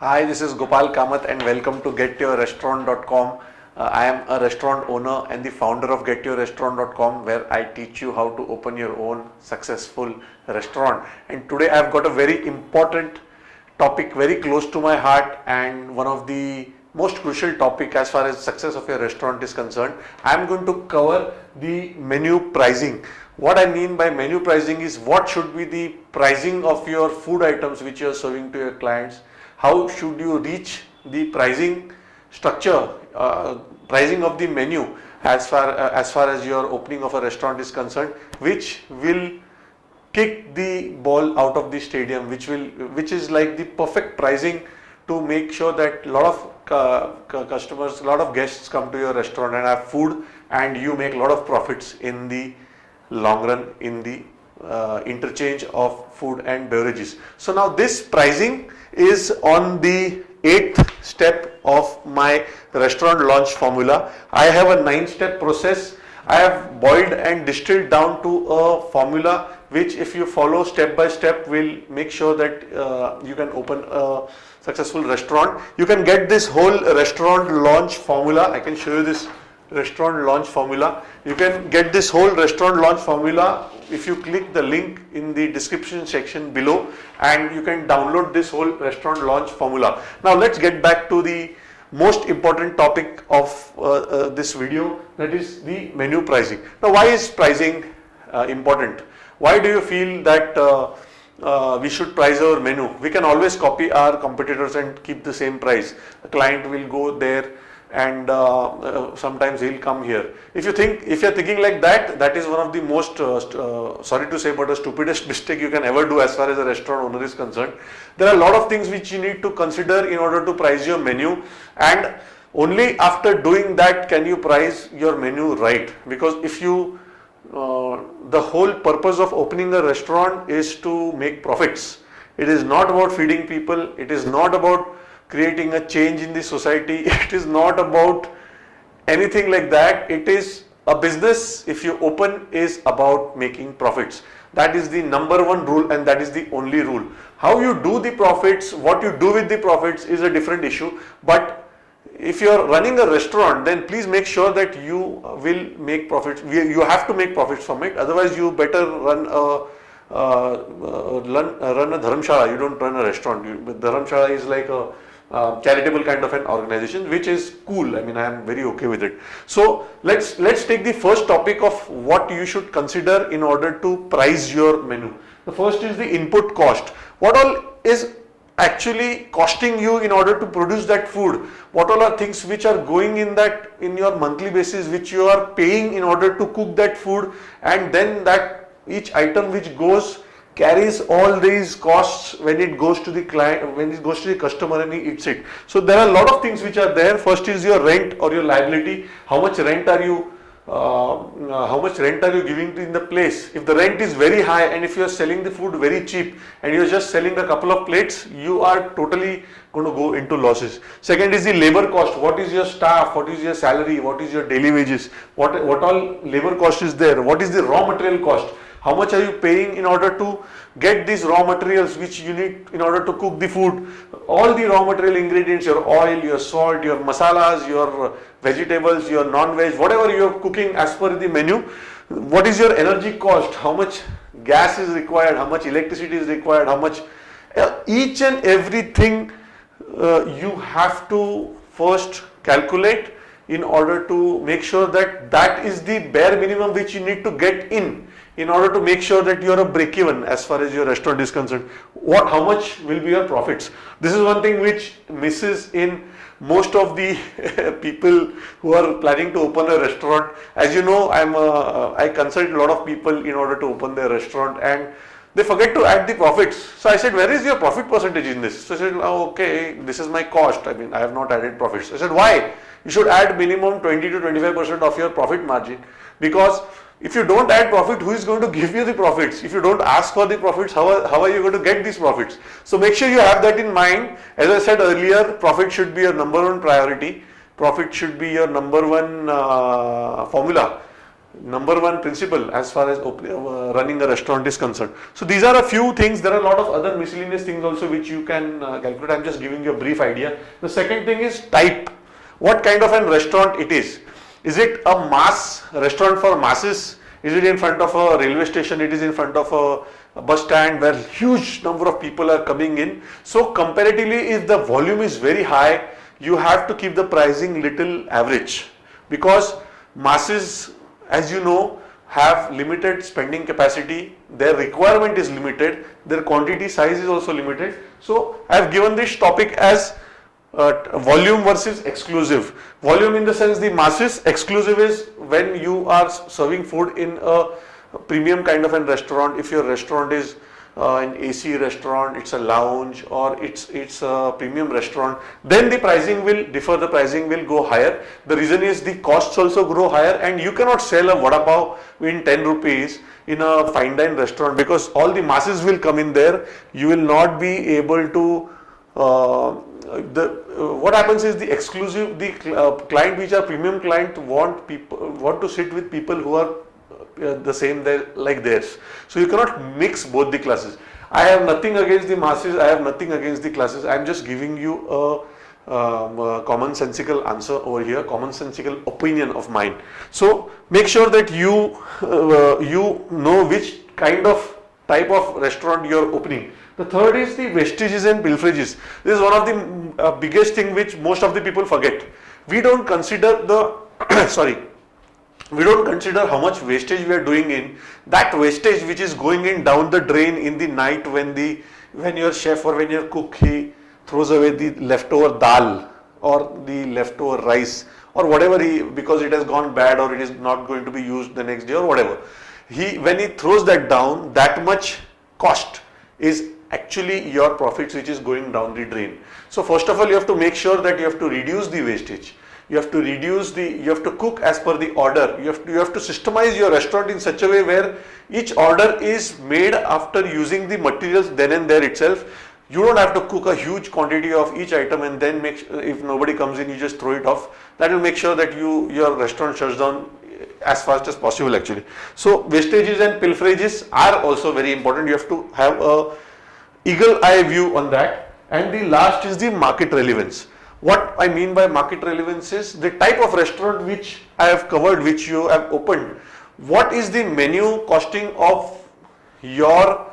Hi, this is Gopal Kamath and welcome to getyourrestaurant.com. Uh, I am a restaurant owner and the founder of getyourrestaurant.com where I teach you how to open your own successful restaurant. And today I have got a very important topic very close to my heart and one of the most crucial topic as far as success of your restaurant is concerned. I am going to cover the menu pricing. What I mean by menu pricing is what should be the pricing of your food items which you are serving to your clients how should you reach the pricing structure, uh, pricing of the menu as far uh, as far as your opening of a restaurant is concerned, which will kick the ball out of the stadium, which will which is like the perfect pricing to make sure that a lot of uh, customers, a lot of guests come to your restaurant and have food and you make a lot of profits in the long run in the uh, interchange of food and beverages. So now this pricing is on the eighth step of my restaurant launch formula. I have a nine step process. I have boiled and distilled down to a formula which if you follow step by step will make sure that uh, you can open a successful restaurant. You can get this whole restaurant launch formula. I can show you this restaurant launch formula. You can get this whole restaurant launch formula if you click the link in the description section below and you can download this whole restaurant launch formula. Now let's get back to the most important topic of uh, uh, this video that is the menu pricing. Now why is pricing uh, important? Why do you feel that uh, uh, we should price our menu? We can always copy our competitors and keep the same price. A client will go there and uh, uh, sometimes he'll come here. If you think, if you're thinking like that, that is one of the most, uh, uh, sorry to say, but the stupidest mistake you can ever do as far as a restaurant owner is concerned. There are a lot of things which you need to consider in order to price your menu and only after doing that can you price your menu right because if you, uh, the whole purpose of opening a restaurant is to make profits. It is not about feeding people, it is not about creating a change in the society. It is not about anything like that. It is a business if you open is about making profits. That is the number one rule and that is the only rule. How you do the profits, what you do with the profits is a different issue. But if you are running a restaurant then please make sure that you will make profits. You have to make profits from it. Otherwise you better run a uh, uh, run, a dharamshala, you don't run a restaurant. You, is like a uh, charitable kind of an organization which is cool. I mean i am very okay with it. So let's let's take the first topic of what you should consider in order to price your menu. The first is the input cost. What all is actually costing you in order to produce that food? What all are things which are going in that in your monthly basis which you are paying in order to cook that food? And then that each item which goes carries all these costs when it goes to the client, when it goes to the customer and he eats it. So there are a lot of things which are there. First is your rent or your liability. How much rent are you uh, uh, how much rent are you giving in the place? If the rent is very high and if you are selling the food very cheap and you are just selling a couple of plates, you are totally going to go into losses. Second is the labor cost. What is your staff? What is your salary? What is your daily wages? What, what all labor cost is there? What is the raw material cost? How much are you paying in order to get these raw materials which you need in order to cook the food? All the raw material ingredients, your oil, your salt, your masalas, your vegetables, your non-veg, whatever you are cooking as per the menu. What is your energy cost? How much gas is required? How much electricity is required? How much? Uh, each and everything uh, you have to first calculate in order to make sure that that is the bare minimum which you need to get in in order to make sure that you are a break even as far as your restaurant is concerned. What, how much will be your profits? This is one thing which misses in most of the people who are planning to open a restaurant. As you know, I'm a, I consult a lot of people in order to open their restaurant and they forget to add the profits. So I said, where is your profit percentage in this? So I said, oh, okay, this is my cost. I mean, I have not added profits. I said, why? You should add minimum 20 to 25% of your profit margin because if you don't add profit, who is going to give you the profits? If you don't ask for the profits, how are, how are you going to get these profits? So make sure you have that in mind. As I said earlier, profit should be your number one priority. Profit should be your number one uh, formula. number one principle as far as uh, running a restaurant is concerned. So these are a few things. There are a lot of other miscellaneous things also which you can uh, calculate. I'm just giving you a brief idea. The second thing is type. What kind of a restaurant it is? Is it a mass restaurant for masses? Is it in front of a railway station? It is in front of a, a bus stand where huge number of people are coming in. So comparatively, if the volume is very high, you have to keep the pricing little average because masses as you know have limited spending capacity, their requirement is limited, their quantity size is also limited. So I have given this topic as uh, volume versus exclusive. Volume in the sense the masses, exclusive is when you are serving food in a premium kind of a restaurant, if your restaurant is uh, an AC restaurant, it's a lounge or it's it's a premium restaurant, then the pricing will differ, the pricing will go higher. The reason is the costs also grow higher and you cannot sell a vada pav in 10 rupees in a fine dine restaurant because all the masses will come in there. You will not be able to uh, the uh, what happens is the exclusive the uh, client which are premium client want people want to sit with people who are uh, the same there like theirs. So you cannot mix both the classes. I have nothing against the masses, I have nothing against the classes. I am just giving you a, um, a commonsensical answer over here, commonsensical opinion of mine. So make sure that you uh, you know which kind of type of restaurant you are opening. The third is the wastages and pilferages. This is one of the uh, biggest thing which most of the people forget. We don't consider the sorry we don't consider how much wastage we are doing in that wastage which is going in down the drain in the night when the when your chef or when your cook he throws away the leftover dal or the leftover rice or whatever he because it has gone bad or it is not going to be used the next day or whatever he when he throws that down that much cost is actually your profits which is going down the drain. So first of all you have to make sure that you have to reduce the wastage. You have to reduce the you have to cook as per the order. You have to you have to systemize your restaurant in such a way where each order is made after using the materials then and there itself. You don't have to cook a huge quantity of each item and then make if nobody comes in you just throw it off. That will make sure that you your restaurant shuts down as fast as possible actually so wastages and pilferages are also very important you have to have a eagle eye view on that and the last is the market relevance what I mean by market relevance is the type of restaurant which I have covered, which you have opened. What is the menu costing of your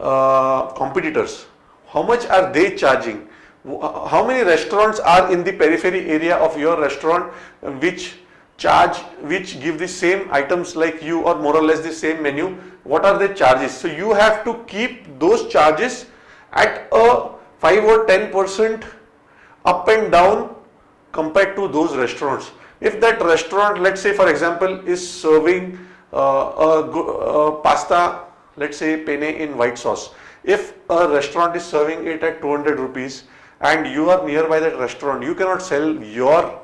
uh, competitors? How much are they charging? How many restaurants are in the periphery area of your restaurant which charge, which give the same items like you or more or less the same menu? What are the charges? So you have to keep those charges at a 5 or 10 percent up and down compared to those restaurants. If that restaurant, let's say for example, is serving uh, a, a pasta, let's say penne in white sauce. If a restaurant is serving it at 200 rupees and you are nearby that restaurant, you cannot sell your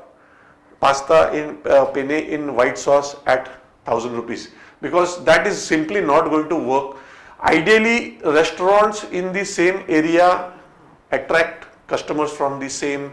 pasta in uh, penne in white sauce at 1000 rupees. Because that is simply not going to work. Ideally, restaurants in the same area attract customers from the same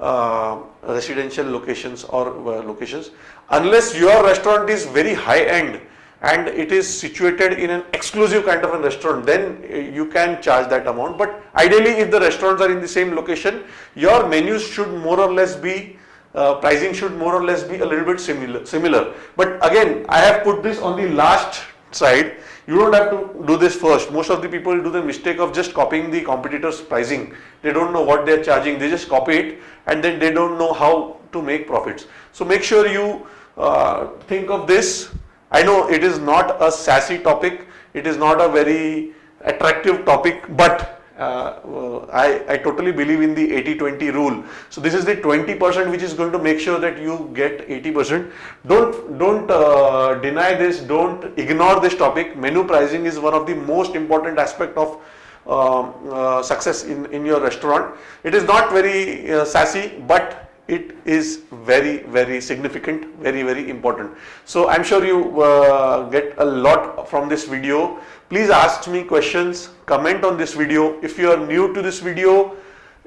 uh, residential locations or uh, locations. Unless your restaurant is very high end and it is situated in an exclusive kind of a restaurant then uh, you can charge that amount. But ideally if the restaurants are in the same location your menus should more or less be uh, pricing should more or less be a little bit similar similar but again i have put this on the last side you don't have to do this first. Most of the people do the mistake of just copying the competitor's pricing. They don't know what they're charging. They just copy it and then they don't know how to make profits. So make sure you uh, think of this. I know it is not a sassy topic. It is not a very attractive topic, but uh, I, I totally believe in the 80-20 rule. So this is the 20% which is going to make sure that you get 80%. Don't, don't uh, deny this, don't ignore this topic. Menu pricing is one of the most important aspect of um, uh, success in, in your restaurant. It is not very uh, sassy, but it is very very significant very very important. So i'm sure you uh, get a lot from this video. Please ask me questions comment on this video. If you are new to this video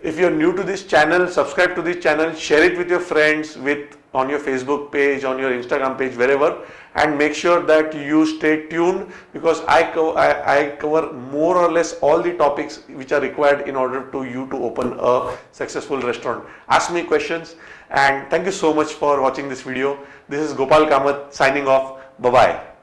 If you're new to this channel, subscribe to this channel, share it with your friends, with on your Facebook page, on your Instagram page, wherever and make sure that you stay tuned because I, co I, I cover more or less all the topics which are required in order to you to open a successful restaurant. Ask me questions and thank you so much for watching this video. This is Gopal Kamath signing off. Bye-bye.